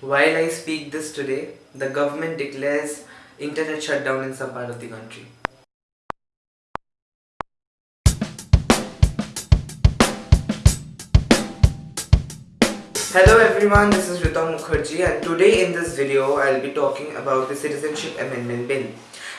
While I speak this today, the government declares internet shutdown in some part of the country. Hello everyone, this is Ritam Mukherjee and today in this video I'll be talking about the Citizenship Amendment Bill.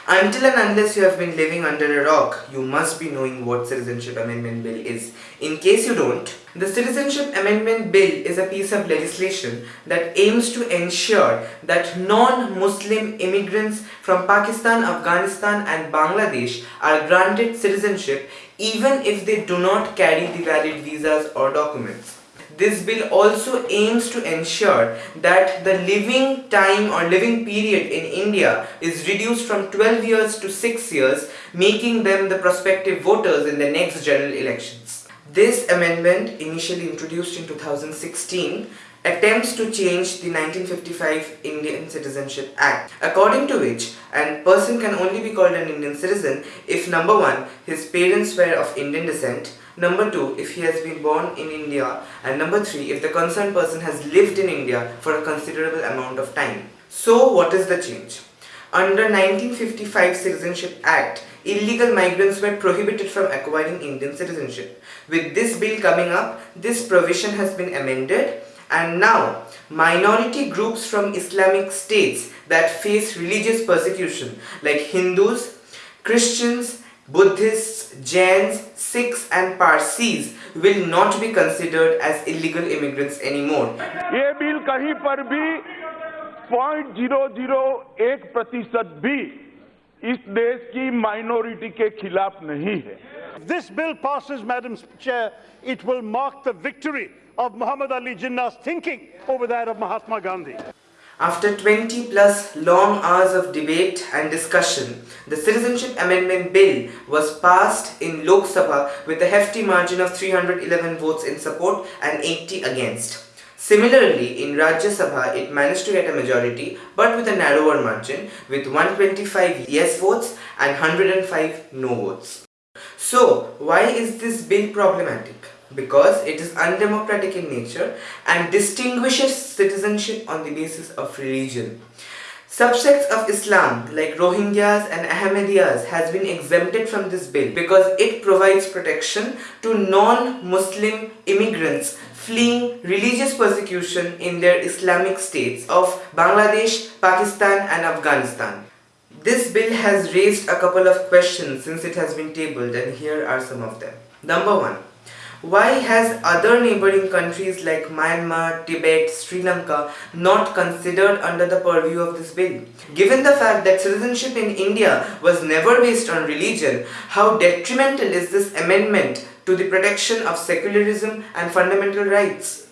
Until and unless you have been living under a rock, you must be knowing what Citizenship Amendment Bill is. In case you don't, the Citizenship Amendment Bill is a piece of legislation that aims to ensure that non-Muslim immigrants from Pakistan, Afghanistan and Bangladesh are granted citizenship even if they do not carry the valid visas or documents. This bill also aims to ensure that the living time or living period in India is reduced from 12 years to 6 years, making them the prospective voters in the next general elections. This amendment, initially introduced in 2016, attempts to change the 1955 Indian Citizenship Act, according to which a person can only be called an Indian citizen if number one, his parents were of Indian descent, Number 2, if he has been born in India. And number 3, if the concerned person has lived in India for a considerable amount of time. So what is the change? Under 1955 Citizenship Act, illegal migrants were prohibited from acquiring Indian citizenship. With this bill coming up, this provision has been amended and now minority groups from Islamic states that face religious persecution like Hindus, Christians, Buddhists, Jains, Sikhs and Parsis will not be considered as illegal immigrants anymore. ये bill कहीं पर भी point zero zero एक प्रतिशत भी इस देश की माइनॉरिटी के खिलाफ नहीं है This bill passes, Madam Chair, it will mark the victory of Muhammad Ali Jinnah's thinking over that of Mahatma Gandhi. After 20 plus long hours of debate and discussion, the Citizenship Amendment Bill was passed in Lok Sabha with a hefty margin of 311 votes in support and 80 against. Similarly, in Rajya Sabha, it managed to get a majority but with a narrower margin with 125 yes votes and 105 no votes. So, why is this bill problematic? Because it is undemocratic in nature and distinguishes citizenship on the basis of religion. Subsects of Islam like Rohingyas and Ahmadiyyas has been exempted from this bill because it provides protection to non-Muslim immigrants fleeing religious persecution in their Islamic states of Bangladesh, Pakistan and Afghanistan. This bill has raised a couple of questions since it has been tabled and here are some of them. Number one, why has other neighboring countries like Myanmar, Tibet, Sri Lanka not considered under the purview of this bill? Given the fact that citizenship in India was never based on religion, how detrimental is this amendment to the protection of secularism and fundamental rights?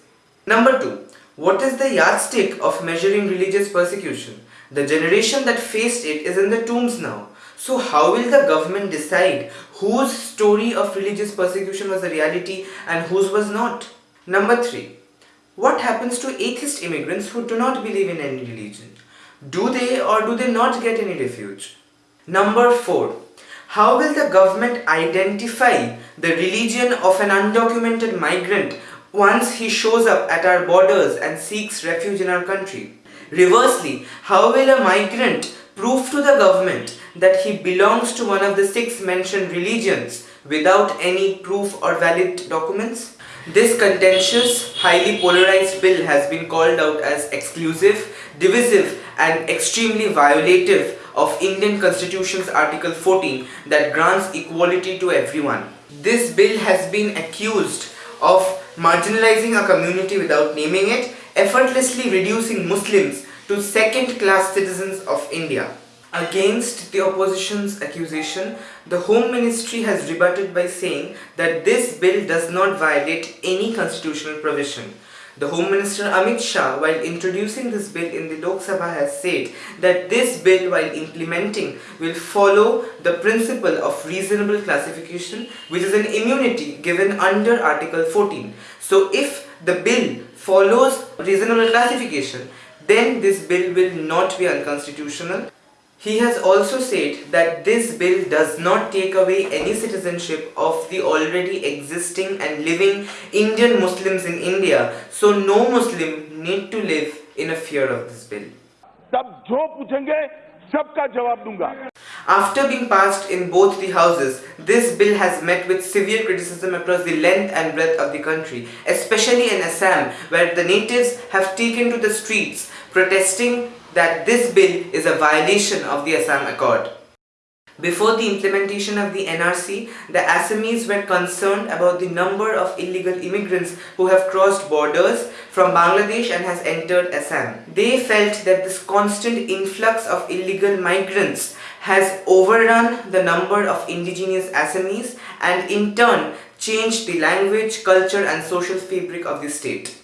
Number 2. What is the yardstick of measuring religious persecution? The generation that faced it is in the tombs now. So how will the government decide whose story of religious persecution was a reality and whose was not? Number 3. What happens to atheist immigrants who do not believe in any religion? Do they or do they not get any refuge? Number 4. How will the government identify the religion of an undocumented migrant once he shows up at our borders and seeks refuge in our country? Reversely, how will a migrant prove to the government that he belongs to one of the six mentioned religions without any proof or valid documents? This contentious, highly polarized bill has been called out as exclusive, divisive and extremely violative of Indian Constitution's Article 14 that grants equality to everyone. This bill has been accused of marginalizing a community without naming it, effortlessly reducing Muslims to second-class citizens of India. Against the opposition's accusation, the Home Ministry has rebutted by saying that this bill does not violate any constitutional provision. The Home Minister Amit Shah, while introducing this bill in the Lok Sabha, has said that this bill, while implementing, will follow the principle of reasonable classification, which is an immunity given under Article 14. So, if the bill follows reasonable classification, then this bill will not be unconstitutional. He has also said that this bill does not take away any citizenship of the already existing and living Indian Muslims in India, so no Muslim need to live in a fear of this bill. तब जो पूछेंगे सबका जवाब दूंगा After being passed in both the houses, this bill has met with severe criticism across the length and breadth of the country, especially in Assam, where the natives have taken to the streets protesting that this bill is a violation of the Assam Accord. Before the implementation of the NRC, the Assamese were concerned about the number of illegal immigrants who have crossed borders from Bangladesh and has entered Assam. They felt that this constant influx of illegal migrants has overrun the number of indigenous Assamese and in turn changed the language, culture and social fabric of the state.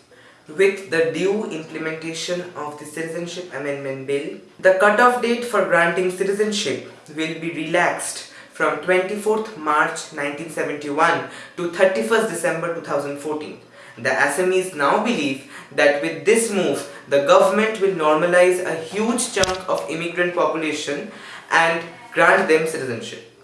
With the due implementation of the Citizenship Amendment Bill, the cutoff date for granting citizenship will be relaxed from 24th March 1971 to 31st December 2014. The Assamese now believe that with this move, the government will normalize a huge chunk of immigrant population and grant them citizenship.